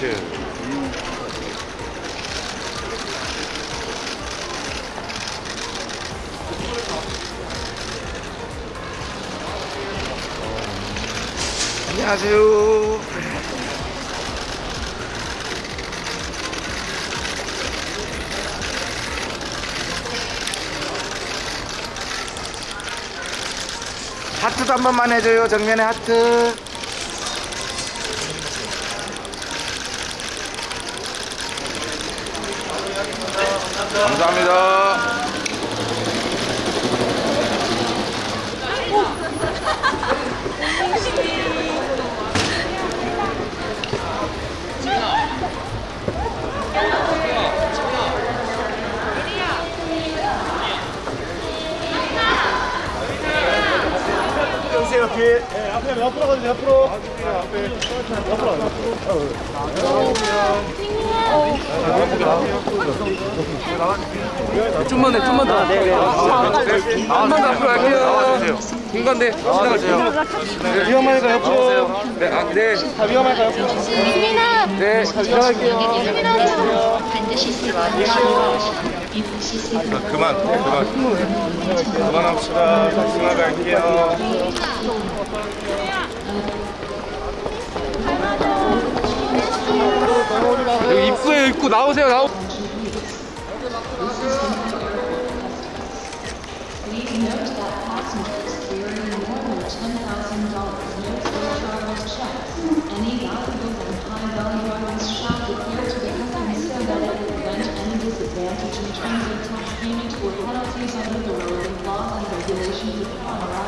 예. 안녕하세요. 하트도 한 번만 해줘요. 정면에 하트. 감사합니다. 뒤에. 네, 앞에 옆으로 가주세요 옆으로. 앞에 옆으로 가주세요 좀만 더, 좀만 더. 네, 네. 좀만 더 앞으로 갈게요. 공간대 지나가세요. 위험하니까 옆으로 네, 아, 네. 다 위험하니까 옆으로 네. 그만, 그만. 그만합시다. 지나갈게요. Under the relevant laws and regulations of the